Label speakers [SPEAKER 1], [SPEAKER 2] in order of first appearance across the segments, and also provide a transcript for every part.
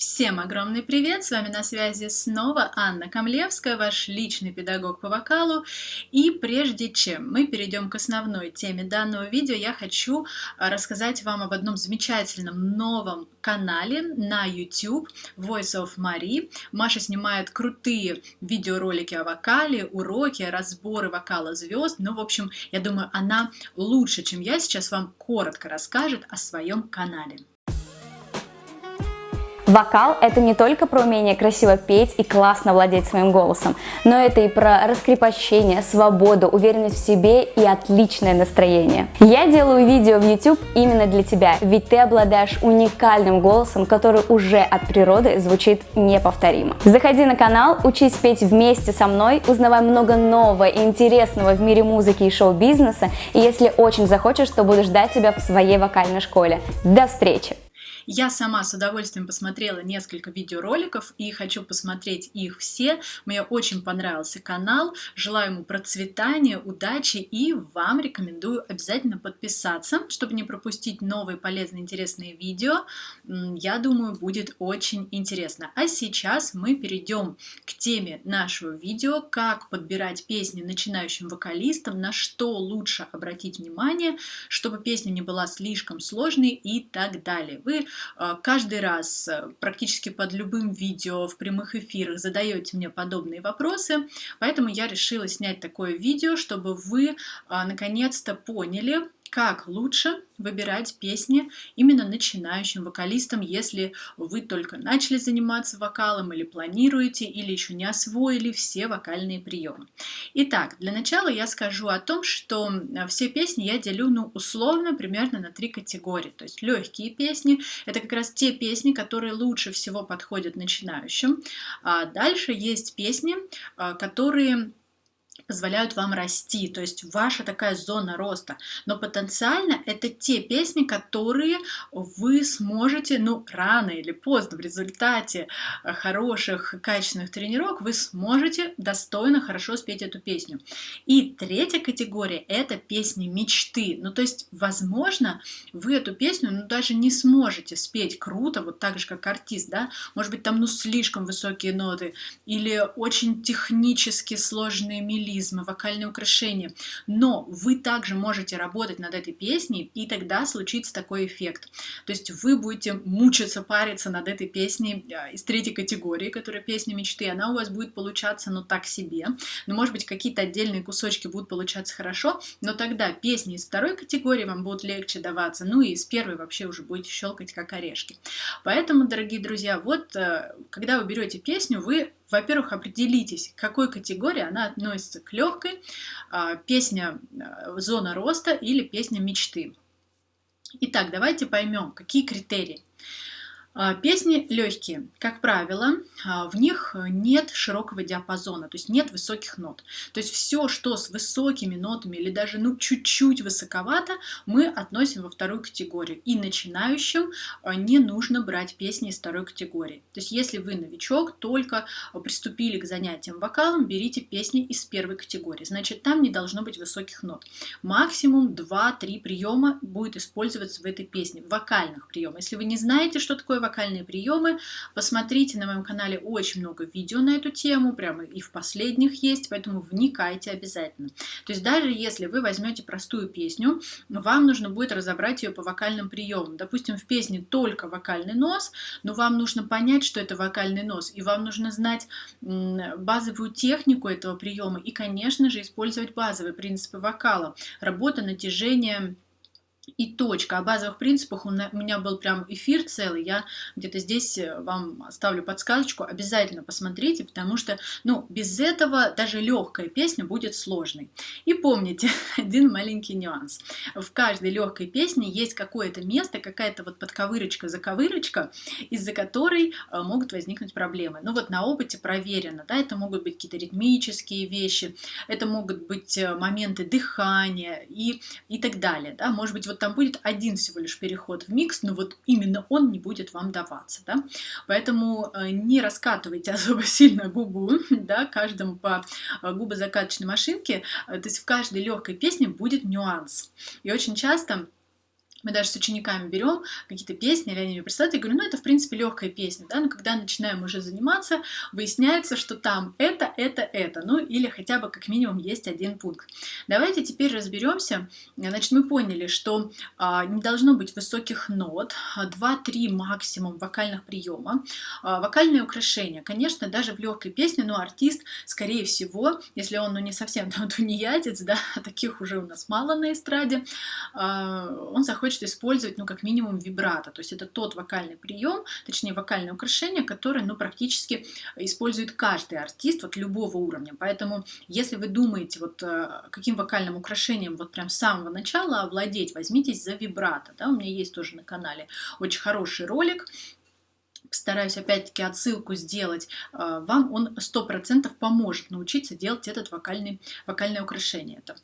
[SPEAKER 1] Всем огромный привет! С вами на связи снова Анна Камлевская, ваш личный педагог по вокалу. И прежде чем мы перейдем к основной теме данного видео, я хочу а, рассказать вам об одном замечательном новом канале на YouTube Voice of Marie. Маша снимает крутые видеоролики о вокале, уроки, разборы вокала звезд. Ну, в общем, я думаю, она лучше, чем я сейчас вам коротко расскажет о своем канале.
[SPEAKER 2] Вокал – это не только про умение красиво петь и классно владеть своим голосом, но это и про раскрепощение, свободу, уверенность в себе и отличное настроение. Я делаю видео в YouTube именно для тебя, ведь ты обладаешь уникальным голосом, который уже от природы звучит неповторимо. Заходи на канал, учись петь вместе со мной, узнавай много нового и интересного в мире музыки и шоу-бизнеса, и если очень захочешь, то буду ждать тебя в своей вокальной школе. До встречи!
[SPEAKER 1] Я сама с удовольствием посмотрела несколько видеороликов и хочу посмотреть их все. Мне очень понравился канал. Желаю ему процветания, удачи и вам рекомендую обязательно подписаться, чтобы не пропустить новые полезные интересные видео. Я думаю, будет очень интересно. А сейчас мы перейдем к теме нашего видео, как подбирать песни начинающим вокалистам, на что лучше обратить внимание, чтобы песня не была слишком сложной и так далее. Вы каждый раз э, практически под любым видео в прямых эфирах задаете мне подобные вопросы, поэтому я решила снять такое видео, чтобы вы а, наконец-то поняли, как лучше выбирать песни именно начинающим вокалистам, если вы только начали заниматься вокалом или планируете, или еще не освоили все вокальные приемы. Итак, для начала я скажу о том, что все песни я делю ну, условно примерно на три категории. То есть легкие песни – это как раз те песни, которые лучше всего подходят начинающим. А дальше есть песни, а, которые позволяют вам расти, то есть ваша такая зона роста. Но потенциально это те песни, которые вы сможете, ну, рано или поздно, в результате э, хороших, качественных тренировок, вы сможете достойно, хорошо спеть эту песню. И третья категория – это песни мечты. Ну, то есть, возможно, вы эту песню, ну, даже не сможете спеть круто, вот так же, как артист, да, может быть, там, ну, слишком высокие ноты, или очень технически сложные мелодии, мелизмы, вокальные украшения. Но вы также можете работать над этой песней, и тогда случится такой эффект. То есть вы будете мучиться, париться над этой песней а, из третьей категории, которая песня мечты. Она у вас будет получаться, ну, так себе. Но, может быть, какие-то отдельные кусочки будут получаться хорошо, но тогда песни из второй категории вам будут легче даваться, ну и из первой вообще уже будете щелкать как орешки. Поэтому, дорогие друзья, вот э, когда вы берете песню, вы во-первых, определитесь, к какой категории она относится к легкой, а, песня а, «Зона роста» или песня «Мечты». Итак, давайте поймем, какие критерии. А, песни легкие, как правило, а, в них нет широкого диапазона, то есть нет высоких нот. То есть все, что с высокими нотами или даже ну чуть-чуть высоковато, мы относим во вторую категорию. И начинающим а, не нужно брать песни из второй категории. То есть если вы новичок, только приступили к занятиям вокалом, берите песни из первой категории. Значит, там не должно быть высоких нот. Максимум 2-3 приема будет использоваться в этой песне, вокальных приемов. Если вы не знаете, что такое вокальные приемы. Посмотрите на моем канале очень много видео на эту тему, прямо и в последних есть, поэтому вникайте обязательно. То есть даже если вы возьмете простую песню, вам нужно будет разобрать ее по вокальным приемам. Допустим, в песне только вокальный нос, но вам нужно понять, что это вокальный нос, и вам нужно знать базовую технику этого приема и, конечно же, использовать базовые принципы вокала. Работа, натяжение, и точка. О базовых принципах у меня был прям эфир целый, я где-то здесь э, вам оставлю подсказочку, обязательно посмотрите, потому что, ну, без этого даже легкая песня будет сложной. И помните один маленький нюанс. В каждой легкой песне есть какое-то место, какая-то вот подковырочка, заковырочка, из-за которой э, могут возникнуть проблемы. Ну вот на опыте проверено, да, это могут быть какие-то ритмические вещи, это могут быть э, моменты дыхания и, и так далее, да, может быть вот там будет один всего лишь переход в микс, но вот именно он не будет вам даваться, да, поэтому э, не раскатывайте особо сильно губу, да, каждому по э, губозакаточной машинке, э, то есть в каждой легкой песне будет нюанс, и очень часто мы даже с учениками берем какие-то песни, или они мне присылают, я говорю, ну это в принципе легкая песня, да, но когда начинаем уже заниматься, выясняется, что там это, это, это, ну или хотя бы как минимум есть один пункт. Давайте теперь разберемся, значит, мы поняли, что а, не должно быть высоких нот, 2-3 максимум вокальных приема, а, вокальные украшения, конечно, даже в легкой песне, но артист, скорее всего, если он, ну не совсем там тунеядец, да, таких уже у нас мало на эстраде, а, он заходит хочет использовать, ну, как минимум, вибрато. То есть это тот вокальный прием, точнее, вокальное украшение, которое, ну, практически использует каждый артист вот любого уровня. Поэтому, если вы думаете, вот э, каким вокальным украшением вот прям с самого начала овладеть, возьмитесь за вибрато. Да? У меня есть тоже на канале очень хороший ролик, стараюсь опять-таки отсылку сделать, э, вам он 100% поможет научиться делать этот вокальный, вокальное украшение. Это.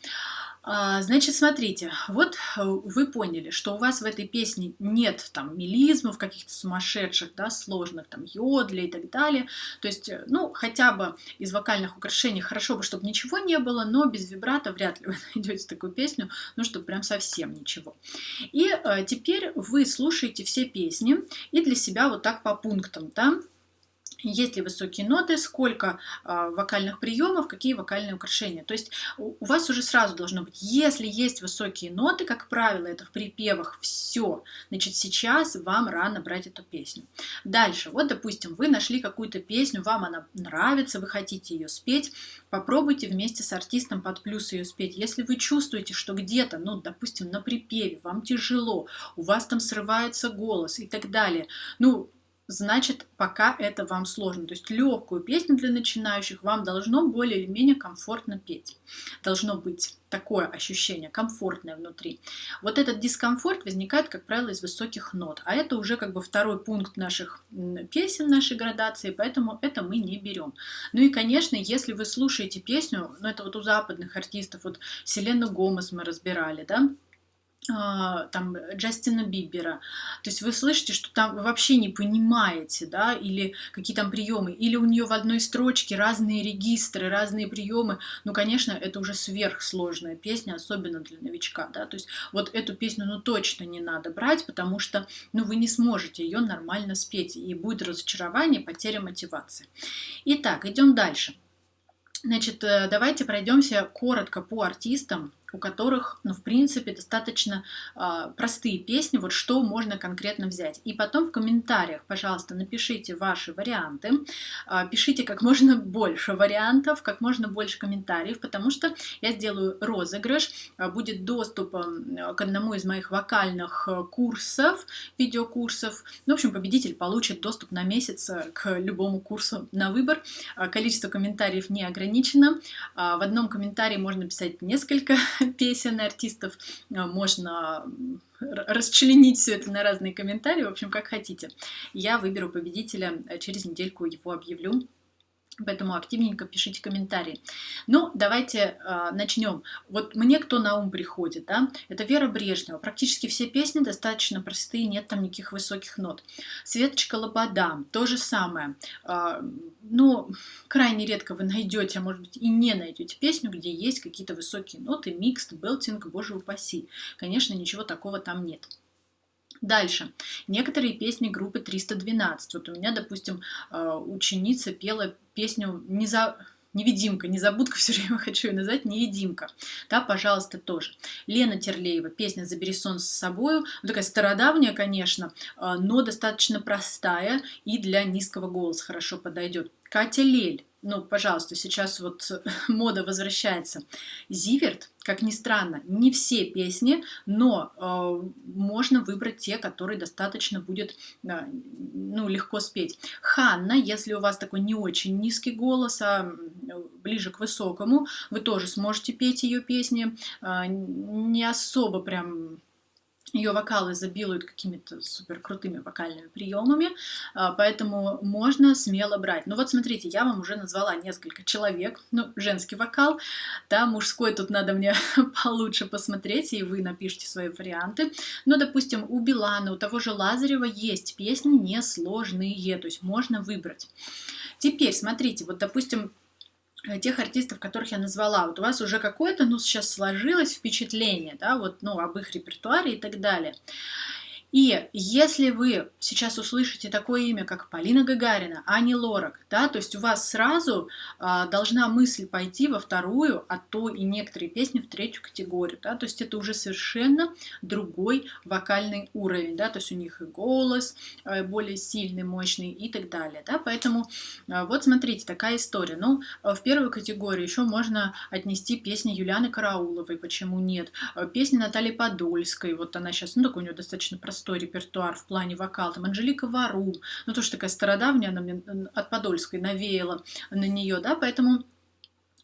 [SPEAKER 1] А, значит, смотрите, вот э, вы поняли, что у вас в этой песне нет там мелизмов каких-то сумасшедших, да, сложных, там, йодля и так далее. То есть, э, ну, хотя бы из вокальных украшений хорошо бы, чтобы ничего не было, но без вибрата вряд ли вы найдете такую песню, ну, чтобы прям совсем ничего. И э, теперь вы слушаете все песни и для себя вот так по пунктам, да, есть ли высокие ноты, сколько э, вокальных приемов, какие вокальные украшения. То есть у, у вас уже сразу должно быть, если есть высокие ноты, как правило, это в припевах все, значит сейчас вам рано брать эту песню. Дальше, вот допустим, вы нашли какую-то песню, вам она нравится, вы хотите ее спеть, попробуйте вместе с артистом под плюс ее спеть. Если вы чувствуете, что где-то, ну, допустим, на припеве вам тяжело, у вас там срывается голос и так далее, ну, значит, пока это вам сложно. То есть легкую песню для начинающих вам должно более или менее комфортно петь. Должно быть такое ощущение, комфортное внутри. Вот этот дискомфорт возникает, как правило, из высоких нот. А это уже как бы второй пункт наших песен, нашей градации, поэтому это мы не берем. Ну и, конечно, если вы слушаете песню, ну это вот у западных артистов, вот Селену Гомес мы разбирали, да, там Джастина Бибера. То есть вы слышите, что там вы вообще не понимаете, да, или какие там приемы, или у нее в одной строчке разные регистры, разные приемы. Ну, конечно, это уже сверхсложная песня, особенно для новичка, да. То есть вот эту песню, ну, точно не надо брать, потому что, ну, вы не сможете ее нормально спеть, и будет разочарование, потеря мотивации. Итак, идем дальше. Значит, э, давайте пройдемся коротко по артистам, у которых, ну, в принципе, достаточно э, простые песни, вот что можно конкретно взять. И потом в комментариях, пожалуйста, напишите ваши варианты, э, пишите как можно больше вариантов, как можно больше комментариев, потому что я сделаю розыгрыш, э, будет доступ э, к одному из моих вокальных курсов, видеокурсов. Ну, в общем, победитель получит доступ на месяц к любому курсу на выбор. Количество комментариев не ограничено. В одном комментарии можно писать несколько песен артистов, э, можно расчленить все это на разные комментарии, в общем, как хотите. Я выберу победителя, э, через недельку его объявлю. Поэтому активненько пишите комментарии. Ну, давайте э, начнем. Вот мне кто на ум приходит, да? Это Вера Брежнева. Практически все песни достаточно простые, нет там никаких высоких нот. Светочка Лобода, то же самое. Э, ну, крайне редко вы найдете, а может быть и не найдете песню, где есть какие-то высокие ноты, микст, белтинг, боже упаси. Конечно, ничего такого там нет. Дальше. Некоторые песни группы 312. Вот у меня, допустим, э, ученица пела песню не за невидимка, незабудка, все время хочу ее назвать, невидимка. Да, пожалуйста, тоже. Лена Терлеева, песня «Забери сон с собою». Ну, такая стародавняя, конечно, э, но достаточно простая и для низкого голоса хорошо подойдет. Катя Лель, ну, пожалуйста, сейчас вот мода возвращается. Зиверт, как ни странно, не все песни, но э, можно выбрать те, которые достаточно будет э, ну, легко спеть. Ханна, если у вас такой не очень низкий голос, а ближе к высокому, вы тоже сможете петь ее песни. Э, не особо прям ее вокалы изобилуют какими-то супер крутыми вокальными приемами, а, поэтому можно смело брать. Ну вот смотрите, я вам уже назвала несколько человек, ну, женский вокал, да, мужской тут надо мне получше посмотреть, и вы напишите свои варианты. Но, допустим, у Билана, у того же Лазарева есть песни несложные, то есть можно выбрать. Теперь, смотрите, вот, допустим, тех артистов, которых я назвала. Вот у вас уже какое-то, ну, сейчас сложилось впечатление, да, вот, ну, об их репертуаре и так далее. И если вы сейчас услышите такое имя, как Полина Гагарина, Ани Лорак, да, то есть у вас сразу а, должна мысль пойти во вторую, а то и некоторые песни в третью категорию, да, то есть это уже совершенно другой вокальный уровень, да, то есть у них и голос а, более сильный, мощный и так далее, да, поэтому а, вот смотрите, такая история. Ну, а, в первую категорию еще можно отнести песни Юлианы Карауловой, почему нет, а, песни Натальи Подольской, вот она сейчас, ну, такой у нее достаточно простой простой репертуар в плане вокала. Там Анжелика Варум, ну тоже такая стародавняя, она мне от Подольской навеяла на нее, да, поэтому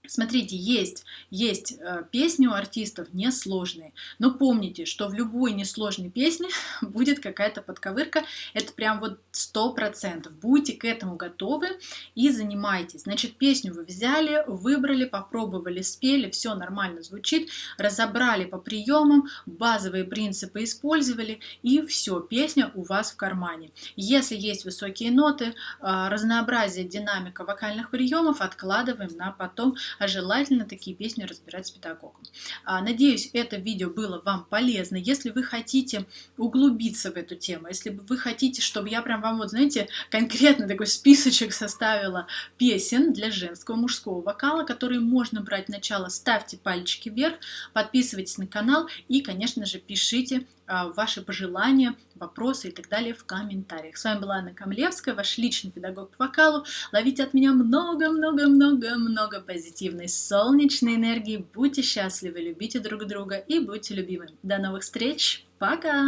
[SPEAKER 1] Смотрите, есть, есть э, песни у артистов несложные, но помните, что в любой несложной песне будет какая-то подковырка, это прям вот сто процентов. Будьте к этому готовы и занимайтесь. Значит, песню вы взяли, выбрали, попробовали, спели, все нормально звучит, разобрали по приемам, базовые принципы использовали, и все, песня у вас в кармане. Если есть высокие ноты, э, разнообразие, динамика вокальных приемов откладываем на потом, а желательно такие песни разбирать с педагогом. А, надеюсь, это видео было вам полезно. Если вы хотите углубиться в эту тему, если вы хотите, чтобы я прям вам, вот знаете, конкретно такой списочек составила песен для женского, мужского вокала, которые можно брать начало, ставьте пальчики вверх, подписывайтесь на канал и, конечно же, пишите а, ваши пожелания, вопросы и так далее в комментариях. С вами была Анна Камлевская, ваш личный педагог по вокалу. Ловите от меня много-много-много-много позитивной солнечной энергии. Будьте счастливы, любите друг друга и будьте любимы. До новых встреч. Пока!